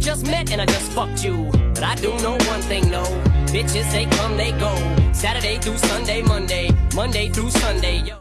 just met and I just fucked you. But I do know one thing, no. Bitches, they come, they go. Saturday through Sunday, Monday, Monday through Sunday, yo.